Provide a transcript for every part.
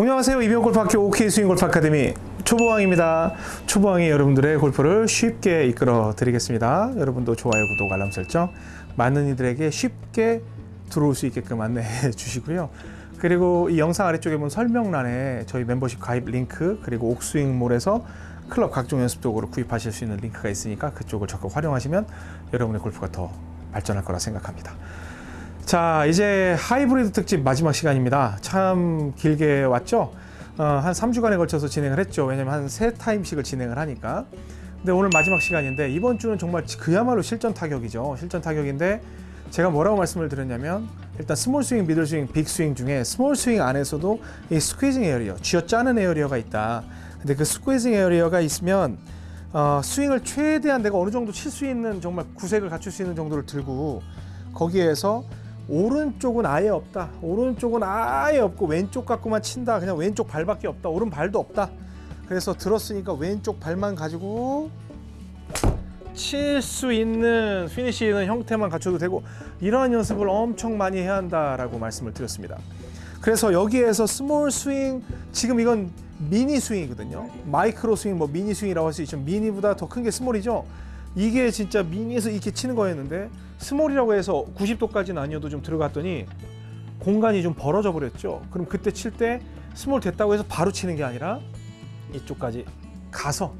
안녕하세요. 이병 골프학교 OK 스윙 골프 아카데미 초보왕입니다. 초보왕이 여러분들의 골프를 쉽게 이끌어 드리겠습니다. 여러분도 좋아요, 구독, 알람 설정 많은 이들에게 쉽게 들어올 수 있게끔 안내해 주시고요. 그리고 이 영상 아래쪽에 보면 설명란에 저희 멤버십 가입 링크 그리고 옥스윙몰에서 클럽 각종 연습 도구를 구입하실 수 있는 링크가 있으니까 그쪽을 적극 활용하시면 여러분의 골프가 더 발전할 거라 생각합니다. 자 이제 하이브리드 특집 마지막 시간입니다. 참 길게 왔죠? 어, 한 3주간에 걸쳐서 진행을 했죠. 왜냐면 한세 타임씩을 진행을 하니까. 근데 오늘 마지막 시간인데 이번 주는 정말 그야말로 실전 타격이죠. 실전 타격인데 제가 뭐라고 말씀을 드렸냐면 일단 small swing, middle swing, big swing 중에 small swing 안에서도 이 squeezing area, 쥐어짜는 area가 있다. 근데 그 squeezing area가 있으면 어, 스윙을 최대한 내가 어느 정도 칠 수 있는 정말 구색을 갖출 수 있는 정도를 들고 거기에서 오른쪽은 아예 없다. 오른쪽은 아예 없고 왼쪽 갖고만 친다. 그냥 왼쪽 발밖에 없다. 오른 발도 없다. 그래서 들었으니까 왼쪽 발만 가지고 칠 수 있는 피니시 있는 형태만 갖춰도 되고 이러한 연습을 엄청 많이 해야 한다라고 말씀을 드렸습니다. 그래서 여기에서 small swing 지금 이건 mini swing이거든요. micro swing 뭐 mini swing이라고 할 수 있죠. 미니보다 더 큰 게 small이죠. 이게 진짜 미니에서 이렇게 치는 거였는데 small이라고 해서 90도까지는 아니어도 좀 들어갔더니 공간이 좀 벌어져 버렸죠. 그럼 그때 칠 때 small 됐다고 해서 바로 치는 게 아니라 이쪽까지 가서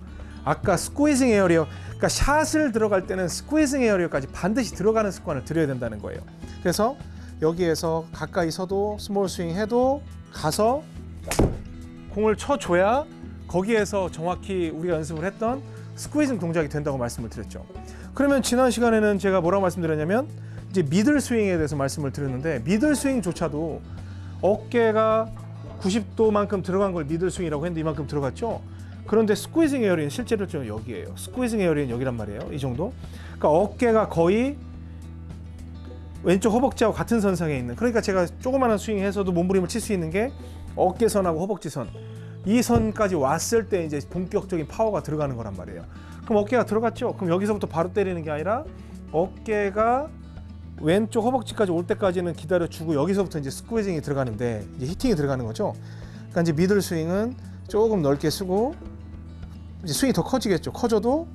아까 squeezing area 그러니까 샷을 들어갈 때는 squeezing area까지 반드시 들어가는 습관을 들여야 된다는 거예요. 그래서 여기에서 가까이 서도 small swing 해도 가서 공을 쳐줘야 거기에서 정확히 우리가 연습을 했던 squeezing 동작이 된다고 말씀을 드렸죠. 그러면 지난 시간에는 제가 뭐라고 말씀드렸냐면 이제 middle swing에 대해서 말씀을 드렸는데 middle swing조차도 어깨가 90도만큼 들어간 걸 middle swing이라고 했는데 이만큼 들어갔죠. 그런데 squeezing area는 실제로 좀 여기에요. squeezing area는 여기란 말이에요. 이 정도. 그러니까 어깨가 거의 왼쪽 허벅지하고 같은 선상에 있는. 그러니까 제가 조그마한 스윙해서도 몸부림을 칠 수 있는 게 어깨선하고 허벅지선. 이 선까지 왔을 때 이제 본격적인 파워가 들어가는 거란 말이에요. 그럼 어깨가 들어갔죠? 그럼 여기서부터 바로 때리는 게 아니라 어깨가 왼쪽 허벅지까지 올 때까지는 기다려 주고 여기서부터 이제 스퀴징이 들어가는데 이제 히팅이 들어가는 거죠. 그러니까 이제 미들 스윙은 조금 넓게 쓰고 이제 스윙이 더 커지겠죠. 커져도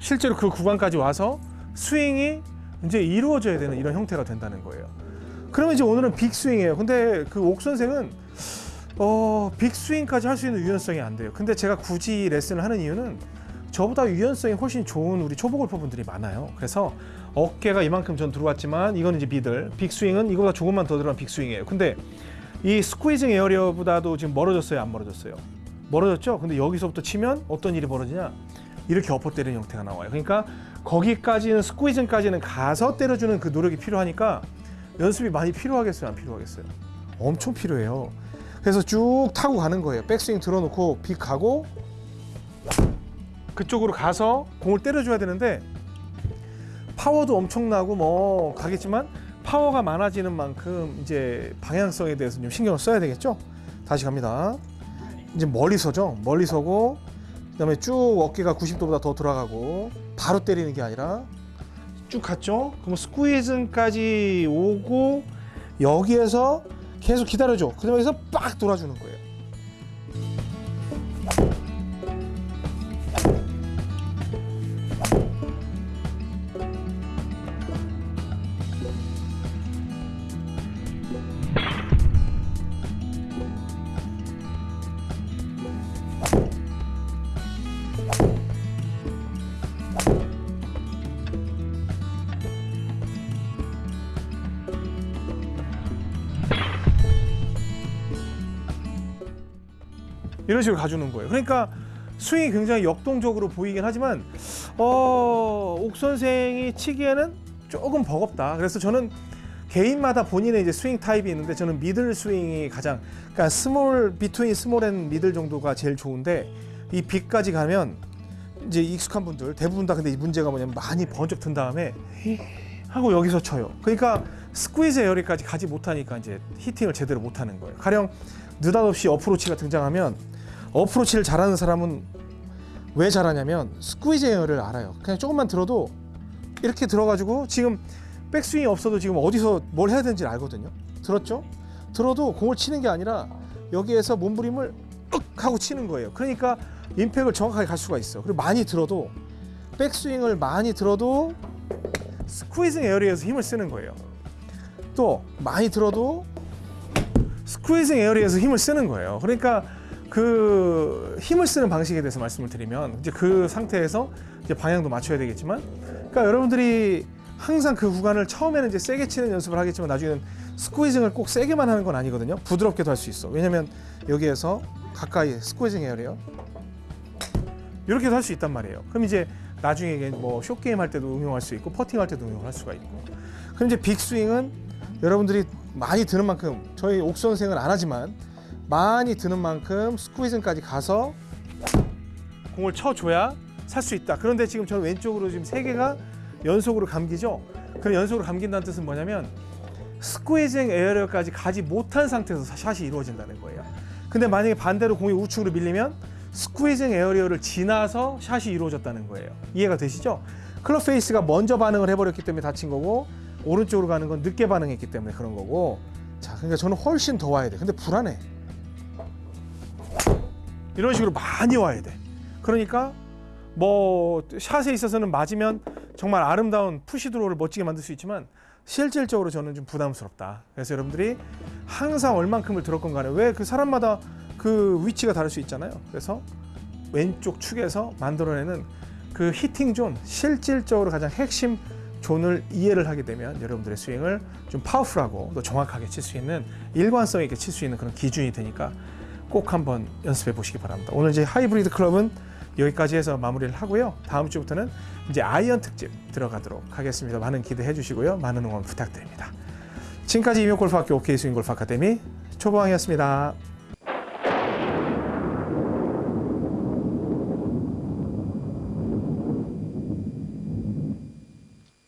실제로 그 구간까지 와서 스윙이 이제 이루어져야 되는 이런 형태가 된다는 거예요. 그러면 이제 오늘은 big swing이에요. 근데 그 옥 선생은 어, big swing까지 할 수 있는 유연성이 안 돼요. 근데 제가 굳이 레슨을 하는 이유는 저보다 유연성이 훨씬 좋은 우리 초보 골퍼분들이 많아요. 그래서 어깨가 이만큼 전 들어왔지만 이건 이제 middle, big swing은 이거보다 조금만 더 들어간 big swing이에요. 근데 이 squeezing area보다도 지금 멀어졌어요, 안 멀어졌어요? 멀어졌죠? 근데 여기서부터 치면 어떤 일이 벌어지냐? 이렇게 엎어 때리는 형태가 나와요. 그러니까 거기까지는 스퀴징까지는 가서 때려주는 그 노력이 필요하니까 연습이 많이 필요하겠어요, 안 필요하겠어요? 엄청 필요해요. 그래서 쭉 타고 가는 거예요. 백스윙 들어놓고 빅 가고 그쪽으로 가서 공을 때려줘야 되는데 파워도 엄청나고 뭐 가겠지만 파워가 많아지는 만큼 이제 방향성에 대해서 좀 신경을 써야 되겠죠. 다시 갑니다. 이제 멀리 서죠. 멀리 서고 그 다음에 쭉 어깨가 90도보다 더 돌아가고 바로 때리는 게 아니라 쭉 갔죠. 그럼 스퀴즈까지 오고 여기에서 계속 기다려줘. 그 다음에 빡 돌아주는 거예요. 이런 식으로 가주는 거예요. 그러니까 스윙이 굉장히 역동적으로 보이긴 하지만 어, 옥 선생이 치기에는 조금 버겁다. 그래서 저는 개인마다 본인의 이제 swing type이 있는데 저는 middle swing이 가장 그러니까 small between small and middle 정도가 제일 좋은데 이 big까지 가면 이제 익숙한 분들 대부분 다 근데 이 문제가 뭐냐면 많이 번쩍 든 다음에 하고 여기서 쳐요. 그러니까 squeeze area까지 가지 못하니까 이제 hitting을 제대로 못하는 거예요. 가령 느닷없이 어프로치가 등장하면 어프로치를 잘하는 사람은 왜 잘하냐면 squeeze area를 알아요. 그냥 조금만 들어도 이렇게 들어가지고 지금 백스윙이 없어도 지금 어디서 뭘 해야 되는지 알거든요. 들었죠? 들어도 공을 치는 게 아니라 여기에서 몸부림을 윽 하고 치는 거예요. 그러니까 impact를 정확하게 갈 수가 있어. 그리고 많이 들어도 백스윙을 많이 들어도 squeezing area에서 힘을 쓰는 거예요. 또 많이 들어도 squeezing area에서 힘을 쓰는 거예요. 그러니까 그 힘을 쓰는 방식에 대해서 말씀을 드리면 이제 그 상태에서 이제 방향도 맞춰야 되겠지만, 그러니까 여러분들이 항상 그 구간을 처음에는 이제 세게 치는 연습을 하겠지만 나중에는 squeezing을 꼭 세게만 하는 건 아니거든요. 부드럽게도 할 수 있어. 왜냐면 여기에서 가까이 squeezing area 이렇게도 할 수 있단 말이에요. 그럼 이제 나중에 뭐 short game 할 때도 응용할 수 있고 퍼팅 할 때도 응용할 수가 있고. 그럼 이제 big swing은 여러분들이 많이 드는 만큼 저희 옥 선생은 안 하지만 많이 드는 만큼 squeeze까지 가서 공을 쳐줘야 살 수 있다. 그런데 지금 저는 왼쪽으로 지금 세 개가 연속으로 감기죠. 그럼 연속으로 감긴다는 뜻은 뭐냐면 squeezing area까지 가지 못한 상태에서 샷이 이루어진다는 거예요. 근데 만약에 반대로 공이 우측으로 밀리면 squeezing area를 지나서 샷이 이루어졌다는 거예요. 이해가 되시죠? club face가 먼저 반응을 해버렸기 때문에 닫힌 거고 오른쪽으로 가는 건 늦게 반응했기 때문에 그런 거고 자 그러니까 저는 훨씬 더 와야 돼. 근데 불안해. 이런 식으로 많이 와야 돼. 그러니까 뭐 샷에 있어서는 맞으면 정말 아름다운 push draw를 멋지게 만들 수 있지만 실질적으로 저는 좀 부담스럽다. 그래서 여러분들이 항상 얼만큼을 들었건 간에 왜 그 사람마다 그 위치가 다를 수 있잖아요. 그래서 왼쪽 축에서 만들어내는 그 hitting zone 실질적으로 가장 핵심 zone을 이해를 하게 되면 여러분들의 스윙을 좀 powerful하고 또 정확하게 칠 수 있는 일관성 있게 칠 수 있는 그런 기준이 되니까 꼭 한번 연습해 보시기 바랍니다. 오늘 이제 하이브리드 클럽은 여기까지 해서 마무리를 하고요. 다음 주부터는 이제 아이언 특집 들어가도록 하겠습니다. 많은 기대해 주시고요. 많은 응원 부탁드립니다. 지금까지 임용골프학교 OK 스윙골프 아카데미 초보왕이었습니다.